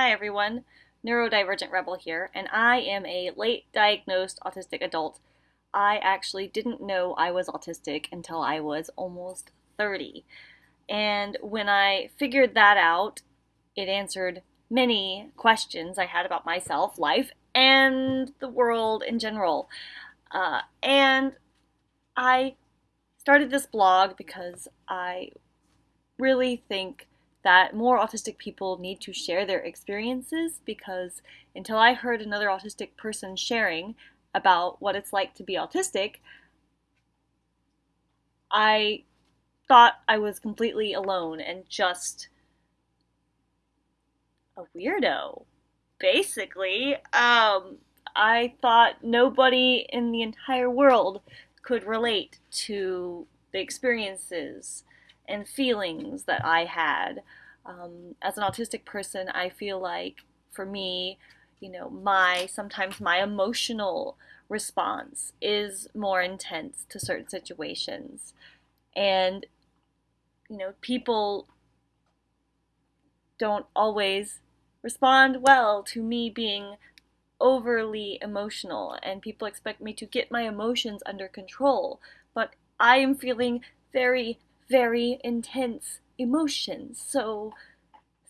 Hi everyone, Neurodivergent Rebel here, and I am a late diagnosed autistic adult. I actually didn't know I was autistic until I was almost 30. And when I figured that out, it answered many questions I had about myself, life, and the world in general. Uh, and I started this blog because I really think that more autistic people need to share their experiences because until I heard another autistic person sharing about what it's like to be autistic, I thought I was completely alone and just a weirdo. Basically, um, I thought nobody in the entire world could relate to the experiences and feelings that I had. Um, as an autistic person, I feel like for me, you know, my sometimes my emotional response is more intense to certain situations. And, you know, people don't always respond well to me being overly emotional, and people expect me to get my emotions under control. But I am feeling very very intense emotions. So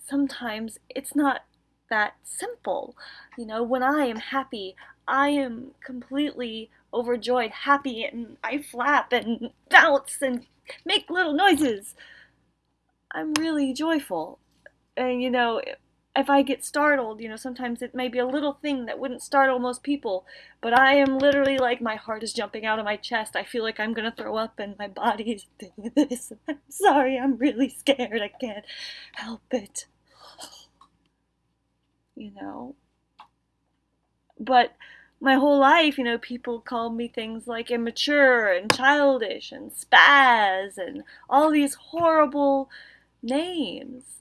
sometimes it's not that simple. You know, when I am happy, I am completely overjoyed, happy, and I flap and bounce and make little noises. I'm really joyful. And you know, if I get startled, you know, sometimes it may be a little thing that wouldn't startle most people, but I am literally like my heart is jumping out of my chest. I feel like I'm gonna throw up and my body is doing this. I'm sorry, I'm really scared. I can't help it. You know? But my whole life, you know, people called me things like immature and childish and spaz and all these horrible names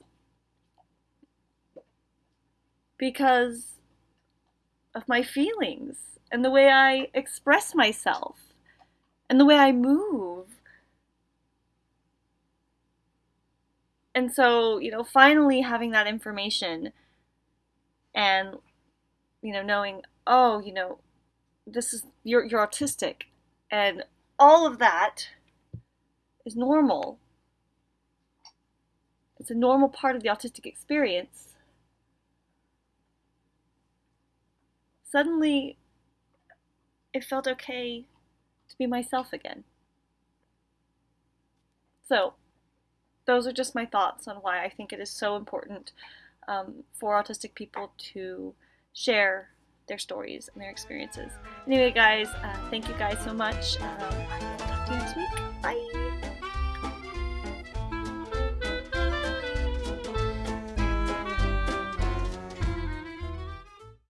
because of my feelings and the way I express myself and the way I move. And so, you know, finally having that information and, you know, knowing, oh, you know, this is, you're, you're autistic and all of that is normal. It's a normal part of the autistic experience. Suddenly it felt okay to be myself again. So, those are just my thoughts on why I think it is so important um, for autistic people to share their stories and their experiences. Anyway, guys, uh, thank you guys so much. Um, talk to you next week. Bye!